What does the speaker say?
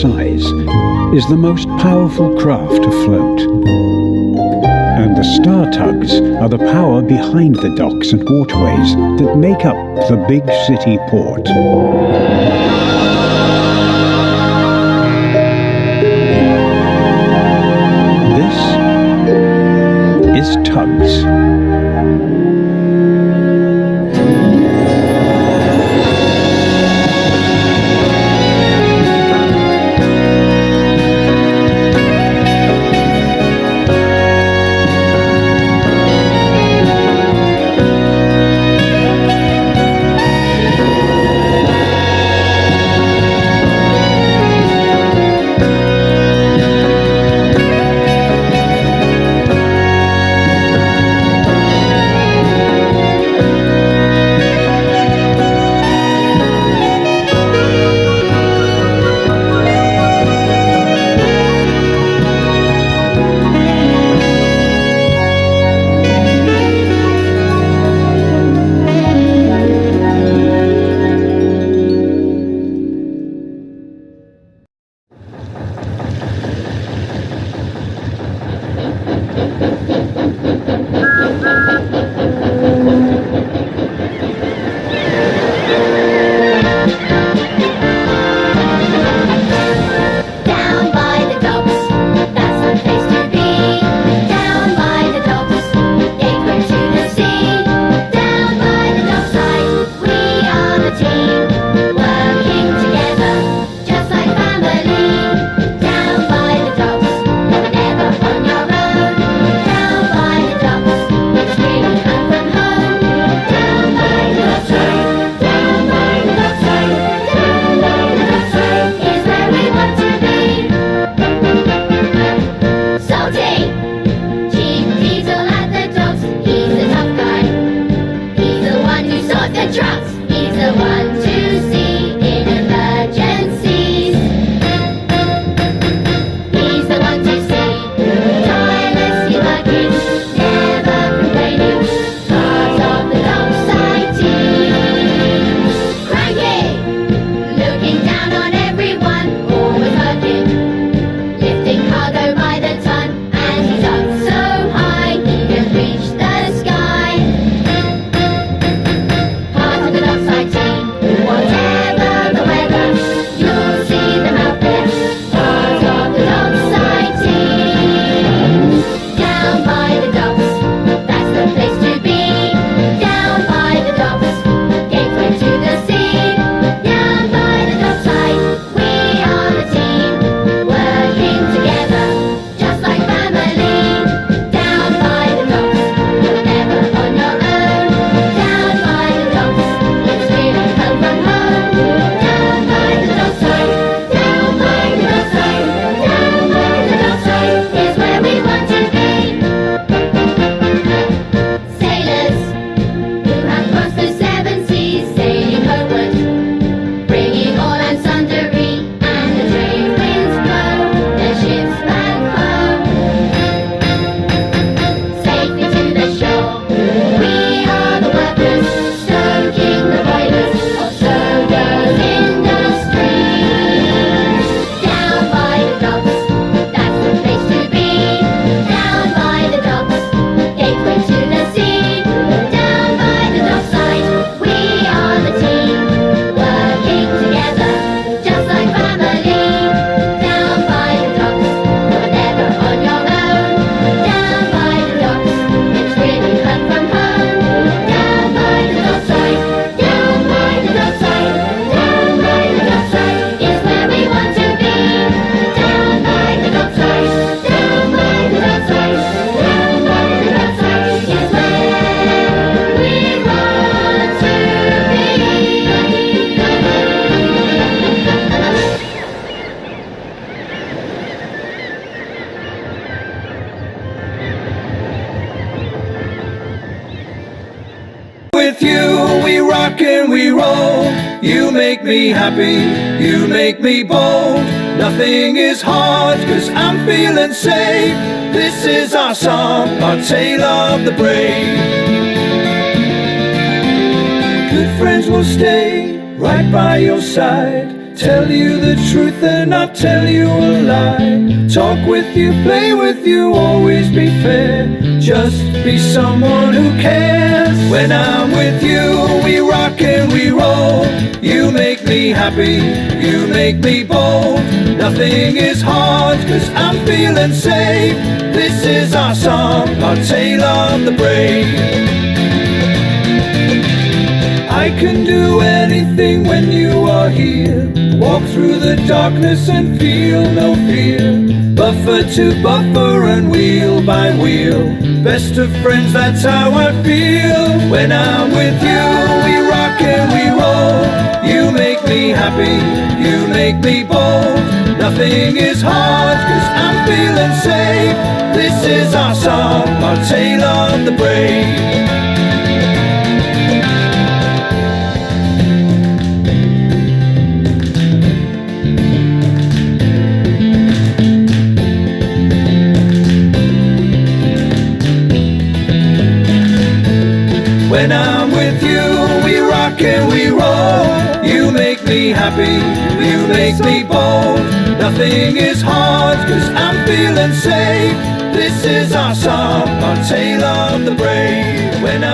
size is the most powerful craft afloat. And the star tugs are the power behind the docks and waterways that make up the Bigg City Port. You make me happy, you make me bold. Nothing is hard, cause I'm feeling safe. This is our song, our tale of the brave. Good friends will stay right by your side. Tell you the truth and not tell you a lie. Talk with you, play with you, always be fair. Just be someone who cares. When I'm with you, we rock you make me happy, you make me bold. Nothing is hard, cause I'm feeling safe. This is our song, our tale of the brave. I can do anything when you are here. Walk through the darkness and feel no fear. Buffer to buffer and wheel by wheel. Best of friends, that's how I feel. When I'm with you, we rock and we roll. Happy, you make me bold. Nothing is hard, cause I'm feeling safe. This is our song, our tale of the brave. When I'm with you, we rock. You make me happy, you make me bold. Nothing is hard, cause I'm feeling safe. This is our song, our tale of the brave. When I'm